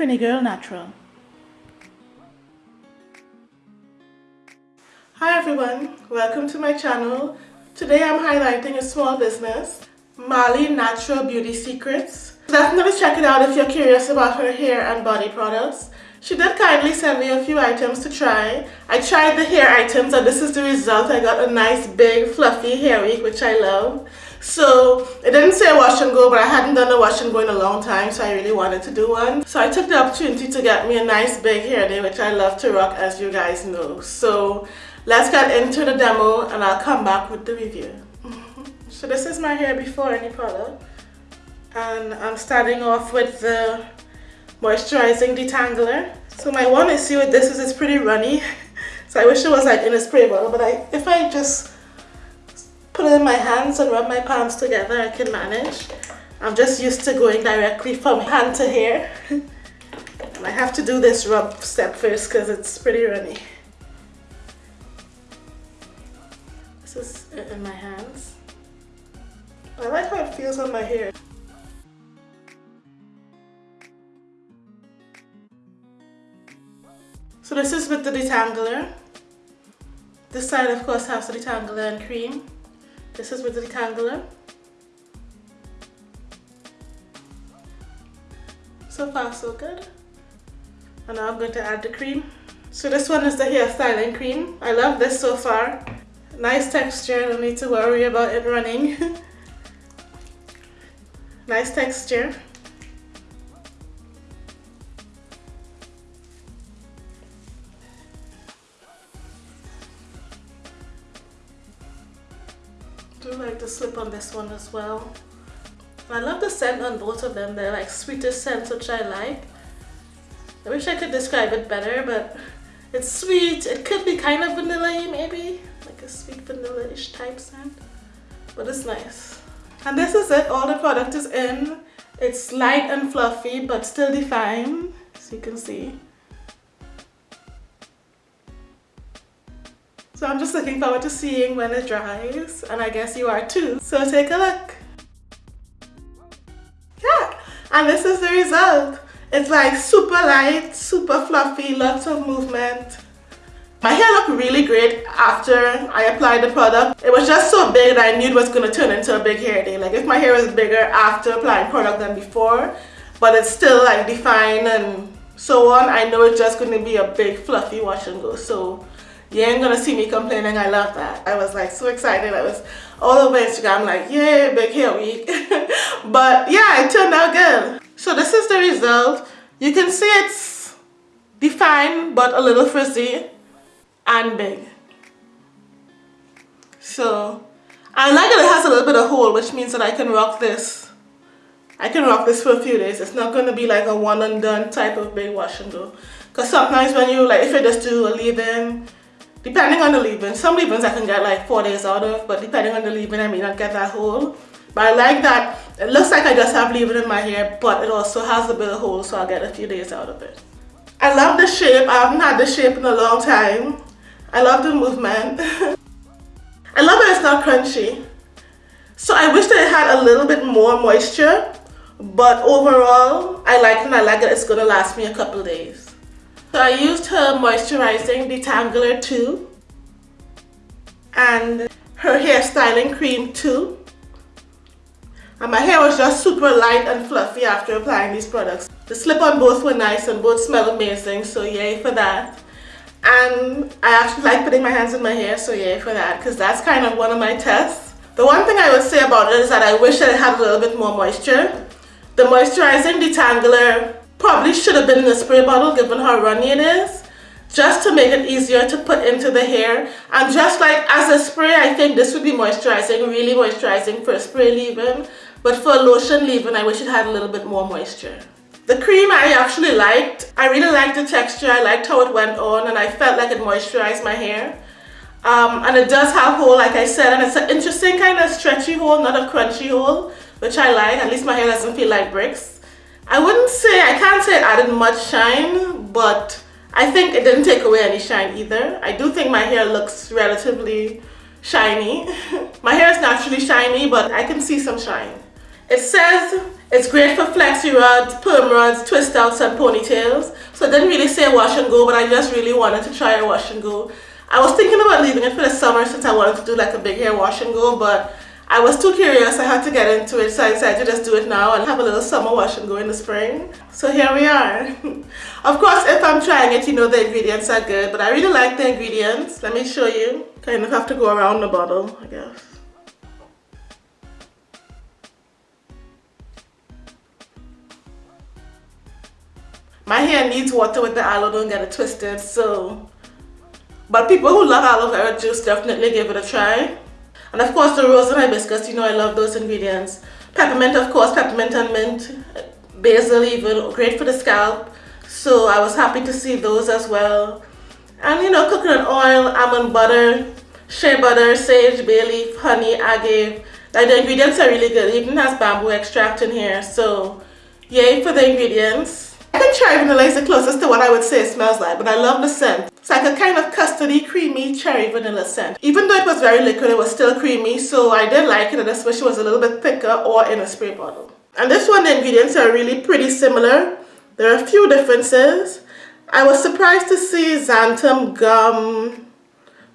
Trini Girl Natural. Hi everyone, welcome to my channel. Today I'm highlighting a small business, Marley Natural Beauty Secrets. Definitely check it out if you're curious about her hair and body products. She did kindly send me a few items to try. I tried the hair items and this is the result. I got a nice big fluffy hair wig which I love. So it didn't say wash and go but I hadn't done a wash and go in a long time so I really wanted to do one. So I took the opportunity to get me a nice big hair day which I love to rock as you guys know. So let's get into the demo and I'll come back with the review. so this is my hair before any product and I'm starting off with the moisturizing detangler. So my one issue with this is it's pretty runny. So I wish it was like in a spray bottle, but I, if I just put it in my hands and rub my palms together, I can manage. I'm just used to going directly from hand to hair. and I have to do this rub step first because it's pretty runny. This is in my hands. I like how it feels on my hair. So this is with the detangler. This side of course has the detangler and cream. This is with the detangler. So far so good. And now I'm going to add the cream. So this one is the hair styling cream. I love this so far. Nice texture, don't need to worry about it running. nice texture. Do like the slip on this one as well. I love the scent on both of them. They're like sweetest scents which I like. I wish I could describe it better but it's sweet. It could be kind of vanilla maybe. Like a sweet vanilla-ish type scent. But it's nice. And this is it. All the product is in. It's light and fluffy but still defined. As you can see. So I'm just looking forward to seeing when it dries and I guess you are too. So take a look. Yeah, and this is the result. It's like super light, super fluffy, lots of movement. My hair looked really great after I applied the product. It was just so big that I knew it was going to turn into a big hair day. Like if my hair was bigger after applying product than before, but it's still like defined and so on, I know it's just going to be a big fluffy wash and go. So you ain't gonna see me complaining. I love that. I was like so excited. I was all over Instagram like yay big hair week but yeah it turned out good. So this is the result. You can see it's defined but a little frizzy and big. So I like that it has a little bit of hole which means that I can rock this. I can rock this for a few days. It's not gonna be like a one and done type of big wash and go because sometimes when you like if you just do a leave-in depending on the leave-in. Some leave-ins I can get like four days out of but depending on the leave-in I may not get that hole but I like that. It looks like I just have leave-in in my hair but it also has a bit of hole so I'll get a few days out of it. I love the shape. I haven't had this shape in a long time. I love the movement. I love that it's not crunchy. So I wish that it had a little bit more moisture but overall I like it and I like that it's gonna last me a couple days so I used her moisturizing detangler too and her hair styling cream too. And my hair was just super light and fluffy after applying these products. The slip on both were nice and both smell amazing so yay for that. And I actually like putting my hands in my hair so yay for that because that's kind of one of my tests. The one thing I would say about it is that I wish that it had a little bit more moisture. The moisturizing detangler Probably should have been in a spray bottle given how runny it is just to make it easier to put into the hair. And just like as a spray I think this would be moisturizing really moisturizing for a spray leave-in. But for a lotion leave-in I wish it had a little bit more moisture. The cream I actually liked. I really liked the texture. I liked how it went on and I felt like it moisturized my hair. Um, and it does have hole like I said and it's an interesting kind of stretchy hole not a crunchy hole which I like. At least my hair doesn't feel like bricks I wouldn't say, I can't say it added much shine, but I think it didn't take away any shine either. I do think my hair looks relatively shiny. my hair is naturally shiny, but I can see some shine. It says it's great for flexi rods, perm rods, twist outs and ponytails. So it didn't really say wash and go but I just really wanted to try a wash and go. I was thinking about leaving it for the summer since I wanted to do like a big hair wash and go but I was too curious, I had to get into it, so I decided to just do it now and have a little summer wash and go in the spring. So here we are. of course, if I'm trying it, you know the ingredients are good, but I really like the ingredients. Let me show you. Kind of have to go around the bottle, I guess. My hair needs water with the aloe, don't get it twisted, so... But people who love aloe vera juice definitely give it a try. And of course the rose and hibiscus, you know I love those ingredients. Peppermint of course, peppermint and mint, basil even, great for the scalp. So I was happy to see those as well. And you know, coconut oil, almond butter, shea butter, sage, bay leaf, honey, agave. Like the ingredients are really good. Even has bamboo extract in here. So yay for the ingredients. Is the closest to what I would say it smells like, but I love the scent. It's like a kind of custardy, creamy cherry vanilla scent. Even though it was very liquid, it was still creamy, so I did like it, and especially it was a little bit thicker or in a spray bottle. And this one, the ingredients are really pretty similar. There are a few differences. I was surprised to see xanthan gum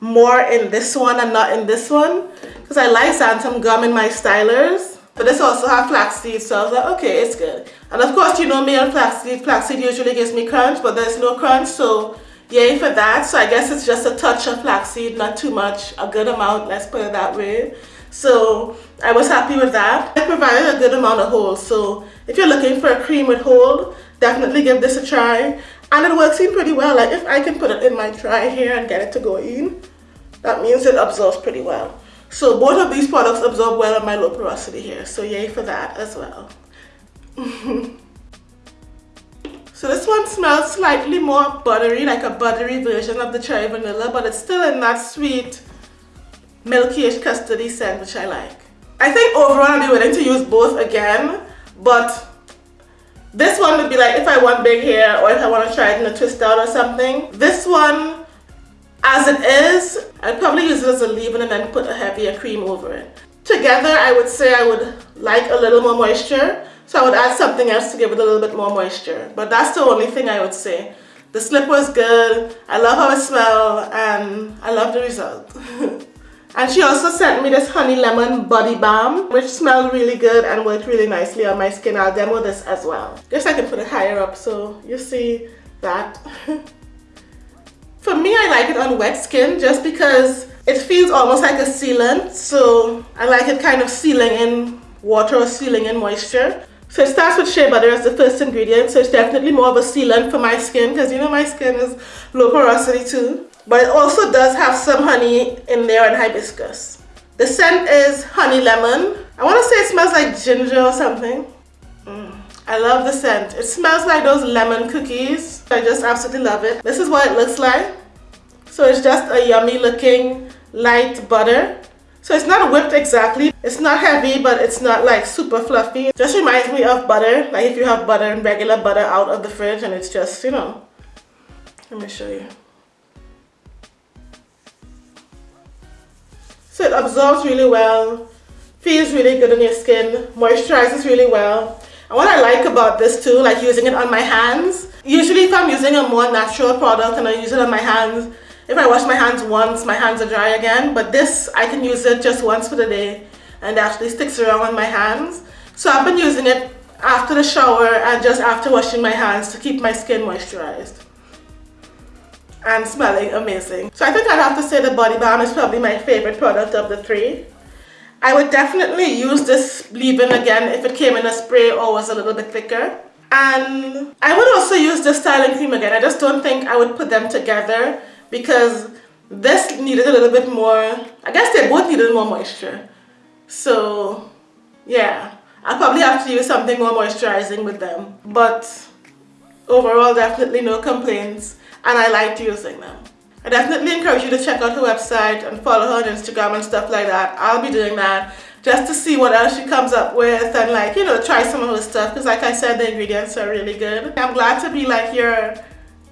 more in this one and not in this one because I like xanthan gum in my stylers but this also have flaxseed, so I was like, okay, it's good. And of course, you know me and flaxseed. Flaxseed usually gives me crunch, but there's no crunch, so yay for that. So I guess it's just a touch of flaxseed, not too much, a good amount, let's put it that way. So I was happy with that. It provided a good amount of hold, so if you're looking for a cream with hold, definitely give this a try. And it works in pretty well, like if I can put it in my dry hair and get it to go in, that means it absorbs pretty well. So both of these products absorb well on my low porosity hair. So yay for that as well. so this one smells slightly more buttery, like a buttery version of the cherry vanilla, but it's still in that sweet, milky-ish custardy scent, which I like. I think overall I'll be willing to use both again, but this one would be like if I want big hair or if I want to try it in a twist out or something. This one as it is, I'd probably use it as a leave-in and then put a heavier cream over it. Together, I would say I would like a little more moisture, so I would add something else to give it a little bit more moisture. But that's the only thing I would say. The slip was good, I love how it smelled, and I love the result. and she also sent me this honey lemon body balm, which smelled really good and worked really nicely on my skin. I'll demo this as well. Just I can put it higher up so you see that. For me, I like it on wet skin just because it feels almost like a sealant. So I like it kind of sealing in water or sealing in moisture. So it starts with shea butter as the first ingredient. So it's definitely more of a sealant for my skin because you know my skin is low porosity too. But it also does have some honey in there and hibiscus. The scent is honey lemon. I want to say it smells like ginger or something. I love the scent. It smells like those lemon cookies. I just absolutely love it. This is what it looks like. So it's just a yummy looking light butter. So it's not whipped exactly. It's not heavy, but it's not like super fluffy. Just reminds me of butter. Like if you have butter and regular butter out of the fridge and it's just, you know. Let me show you. So it absorbs really well, feels really good on your skin, moisturizes really well. And what I like about this too, like using it on my hands, usually if I'm using a more natural product and I use it on my hands, if I wash my hands once, my hands are dry again. But this, I can use it just once for the day and it actually sticks around on my hands. So I've been using it after the shower and just after washing my hands to keep my skin moisturized and smelling amazing. So I think I'd have to say the body balm is probably my favorite product of the three. I would definitely use this leave-in again if it came in a spray or was a little bit thicker. And I would also use the styling cream again. I just don't think I would put them together because this needed a little bit more, I guess they both needed more moisture. So yeah, I'll probably have to use something more moisturizing with them. But overall, definitely no complaints and I liked using them. I definitely encourage you to check out her website and follow her on Instagram and stuff like that. I'll be doing that just to see what else she comes up with and like, you know, try some of her stuff because like I said, the ingredients are really good. I'm glad to be like your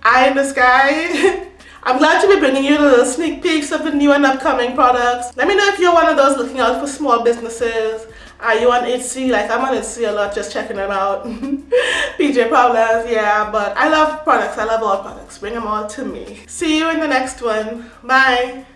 eye in the sky. I'm glad to be bringing you little sneak peeks of the new and upcoming products. Let me know if you're one of those looking out for small businesses are you on Etsy? Like I'm on Etsy a lot just checking them out. PJ Problems, yeah, but I love products. I love all products. Bring them all to me. See you in the next one. Bye.